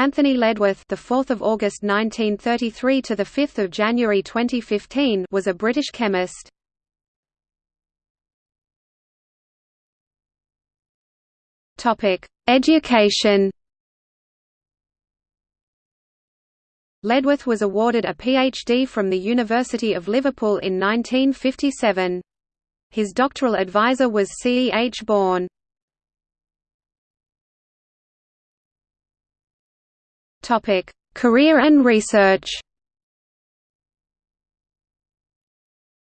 Anthony Ledwith, the 4th of August 1933 to the 5th of January 2015, was a British chemist. Topic: Education. Ledworth was awarded a PhD from the University of Liverpool in 1957. His doctoral advisor was C. E. H. Bawn. Topic: Career and research.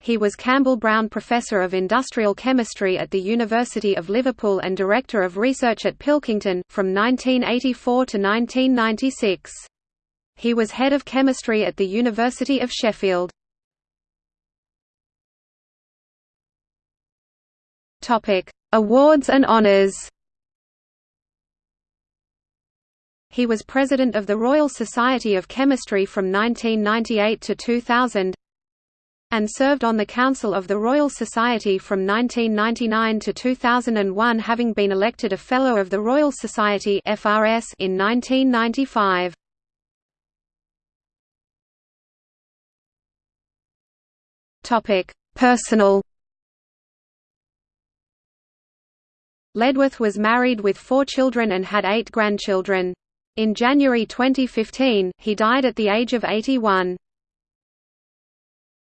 He was Campbell Brown Professor of Industrial Chemistry at the University of Liverpool and Director of Research at Pilkington, from 1984 to 1996. He was Head of Chemistry at the University of Sheffield. Awards and honours He was President of the Royal Society of Chemistry from 1998 to 2000 and served on the Council of the Royal Society from 1999 to 2001 having been elected a Fellow of the Royal Society FRS in 1995. Personal Ledwith was married with four children and had eight grandchildren. In January 2015, he died at the age of 81.